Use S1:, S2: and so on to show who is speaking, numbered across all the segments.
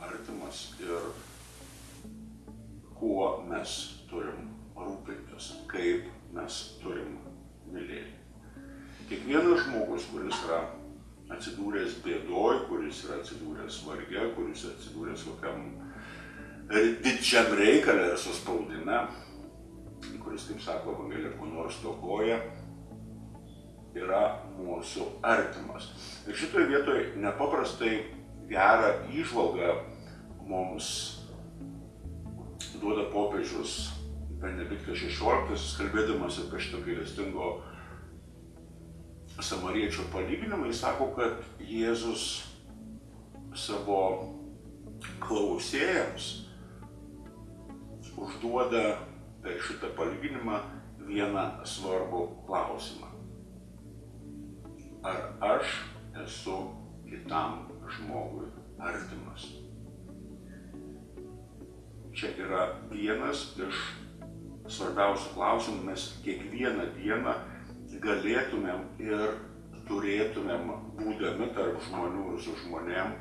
S1: artimas ir kuo mes turim rūpintis, kaip mes turim mylėti. Kiekvienas žmogus, kuris yra atsidūręs bėdoj, kuris yra atsidūręs varge, kuris atsidūręs kokiam didžiam reikalė ir suspaudime, kuris, kaip sako Evangelija, ko nors tokoja, yra mūsų artimas. Ir šitoje vietoje nepaprastai gerą įžvalgą mums duoda popiežius Benediktas XVI, kalbėdamas apie šitą gailestingo samariečio palyginimą, jis sako, kad Jėzus savo klausėjams užduoda per šitą palyginimą vieną svarbų klausimą. Ar aš esu kitam žmogui artimas? Čia yra vienas iš svarbiausių klausimų, mes kiekvieną dieną galėtumėm ir turėtumėm, būdami tarp žmonių ir su žmonėm,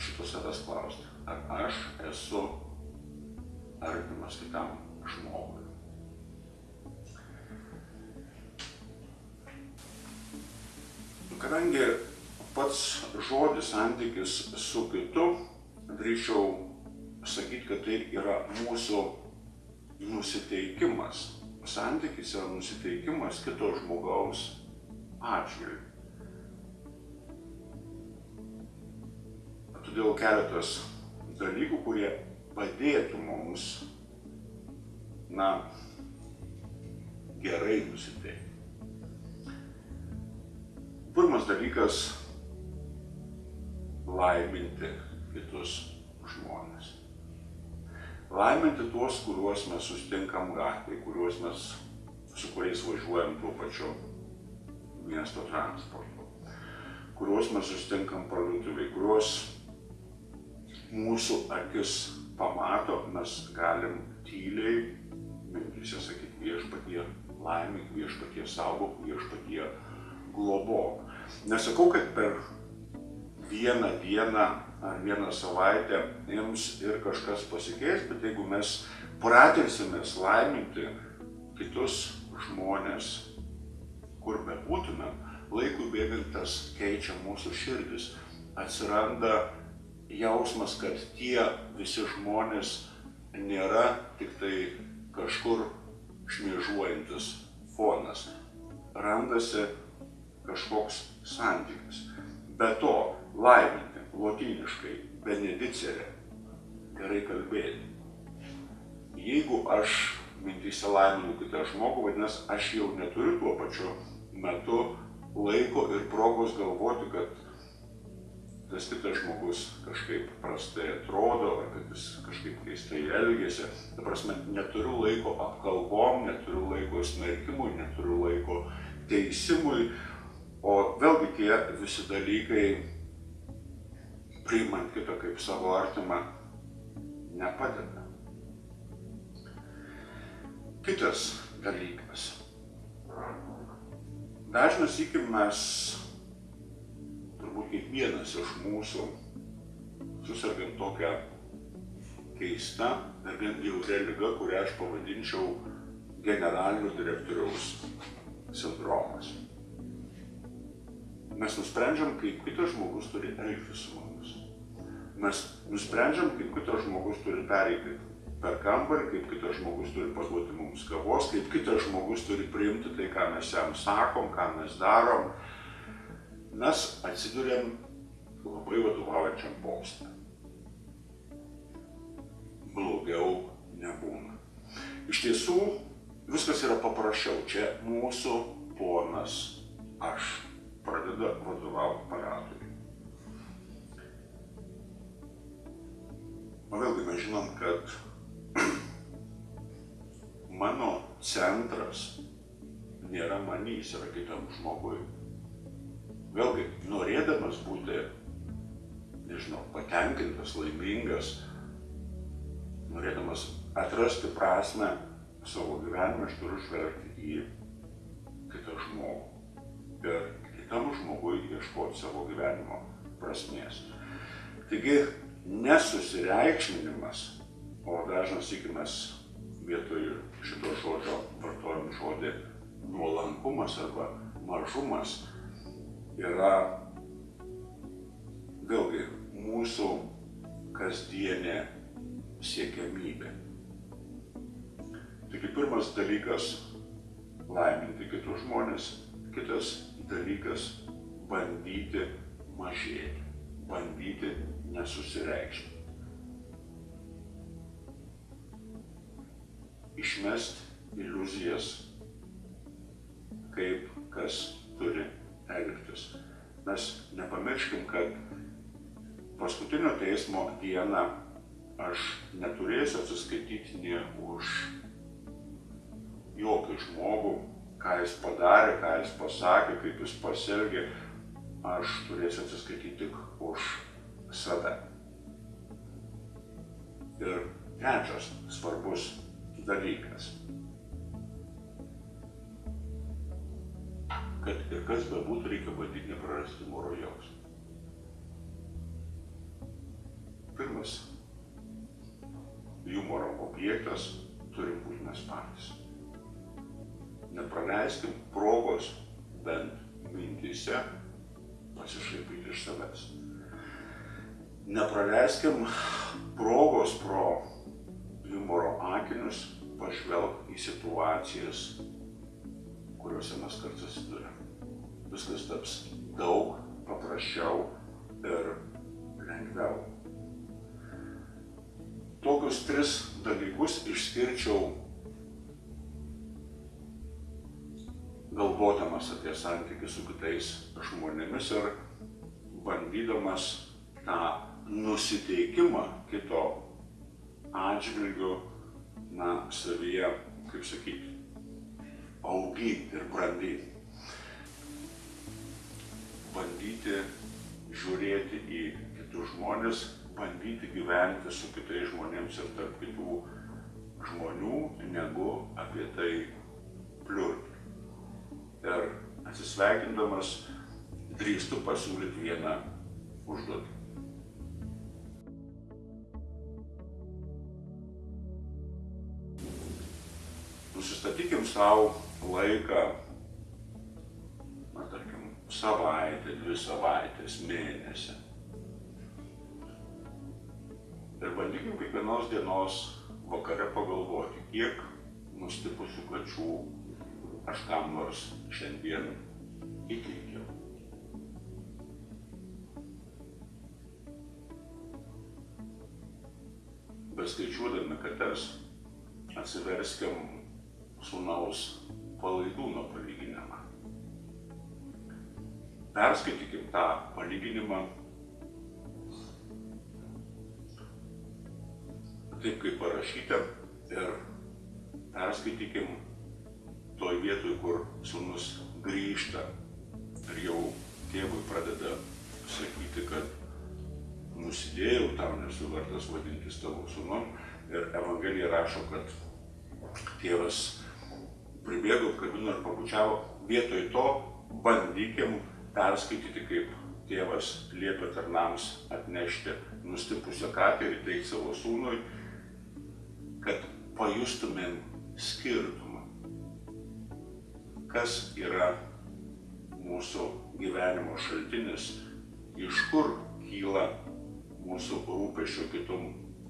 S1: šito savęs klausti, ar aš esu artimas kitam žmogui. Kadangi pats žodis santykis su kitu, drįčiau sakyti, kad tai yra mūsų nusiteikimas. Santykis yra nusiteikimas kito žmogaus atžvilgiu. Todėl keletas dalykų, kurie padėtų mums, na, gerai nusiteikti. Pirmas dalykas - laiminti kitus žmonės. Laiminti tuos, kuriuos mes sustinkam gatvėje, kuriuos mes, su kuriais važiuojam tuo pačiu miesto transportu, kuriuos mes sustinkam parduotuviai, kuriuos mūsų akis pamato, mes galim tyliai mintise sakyti viešpatie laimik, viešpatie saugok, viešpatie globok. Nesakau, kad per vieną dieną ar vieną savaitę jums ir kažkas pasikeis, bet jeigu mes pratinsimės laiminti kitus žmonės, kur bebūtume, laikui bėgant tas keičia mūsų širdis. Atsiranda jausmas, kad tie visi žmonės nėra tik tai kažkur šmėžuojantis fonas. Randasi kažkoks santykis. Be to, laiminti, lotyniškai, benedicerė, gerai kalbėti. Jeigu aš mintyse laiminu kitą žmogų, vadinasi, aš jau neturiu tuo pačiu metu laiko ir progos galvoti, kad tas kitas žmogus kažkaip prastai atrodo, ar kad jis kažkaip keistai elgėsi. Ta prasme, neturiu laiko apkalbom, neturiu laiko smerkimui, neturiu laiko teisimui, o vėlgi tie visi dalykai, priimant kitą kaip savo artimą, nepadeda. Kitas dalykas. Dažnas iki mes turbūt kiekvienas iš mūsų susirgam tokią keistą ir gan jautrę lygą, kurią aš pavadinčiau generalinio direktoriaus sindromas. Mes nusprendžiam, kaip kitas žmogus turi elgtis su mumis. Mes nusprendžiam, kaip kitas žmogus turi pereiti per kambarį, kaip kitas žmogus turi paduoti mums kavos, kaip kitas žmogus turi priimti tai, ką mes jam sakom, ką mes darom mes atsidurėm labai vadovaujančiam postą. Blogiau nebūna. Iš tiesų, viskas yra paprasčiau. Čia mūsų ponas aš pradeda vadovauti paradui. O vėlgi mes žinom, kad mano centras nėra manys, yra kitam žmogui vėlgi, norėdamas būti, nežinau, patenkintas, laimingas, norėdamas atrasti prasme savo gyvenime, aš turiu žvelgti į kitą žmogų. Ir kitam žmogui ieškoti savo gyvenimo prasmės. Taigi nesusireikšminimas, o dažnas įkimas vietoj šito žodžio vartojam žodį nuolankumas arba mažumas, yra vėlgi mūsų kasdienė siekiamybė. Taigi pirmas dalykas - laiminti kitus žmonės, kitas dalykas - bandyti mažėti, bandyti nesusireikšti. Išmest iliuzijas, kaip kas turi elgtis. Mes nepamirškim, kad paskutinio teismo dieną aš neturėsiu atsiskaityti nie už jokį žmogų, ką jis padarė, ką jis pasakė, kaip jis pasielgė. Aš turėsiu atsiskaityti tik už save. Ir trečias svarbus dalykas. Kad ir kas bebūtų, reikia bandyti neprarasti moro jausmą. Pirmas humoro objektas turim būti mes patys. Nepraleiskim progos bent mintise pasišaipyti iš savęs. Nepraleiskim progos pro humoro akinius pažvelgti į situacijas, kuriuose mes kartu susidurėm. Viskas taps daug paprasčiau ir lengviau tokius tris dalykus išskirčiau galvodamas apie santykių su kitais žmonėmis ir bandydamas tą nusiteikimą kito atžvilgiu, na, savyje, kaip sakyti, auginti ir brandyti. Bandyti žiūrėti į kitus žmonės bandyti gyventi su kitais žmonėms ir tarp kitų žmonių, negu apie tai pliurti. Ir atsisveikindamas drįstu pasiūlyti vieną užduotį. Savo laiką, na tarkim, savaitę, dvi savaitės, mėnesį Ir bandykim kiekvienos dienos vakare pagalvoti, kiek nustipusių kačių aš kam nors šiandien įteikiau. Beskaičiuodami kates, atsiverskim sūnaus palaidūno palyginimą. Perskaitykim tą palyginimą taip kaip parašyta ir perskaitykim toj vietoj, kur sūnus grįžta ir jau tėvui pradeda sakyti, kad nusidėjau, tam nesu vertas vadintis tavo sūnum. Ir Evangelija rašo, kad tėvas pribėgo, kabino ir pabučiavo. Vietoj to bandykim perskaityti, kaip tėvas liepia tarnams atnešti nustipusią katę ir teikti savo sūnui kad pajustumėm skirtumą, kas yra mūsų gyvenimo šaltinis, iš kur kyla mūsų rūpešio kitum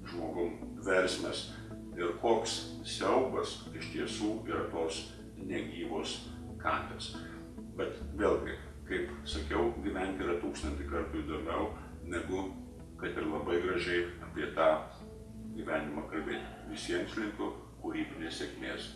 S1: žmogum versmės ir koks siaubas iš tiesų yra tos negyvos katės. Bet vėlgi, kaip sakiau, gyventi yra tūkstantį kartų įdomiau, negu kad ir labai gražiai apie tą gyvenimą kalbėti. Visiems linkiu kūrybinės sėkmės.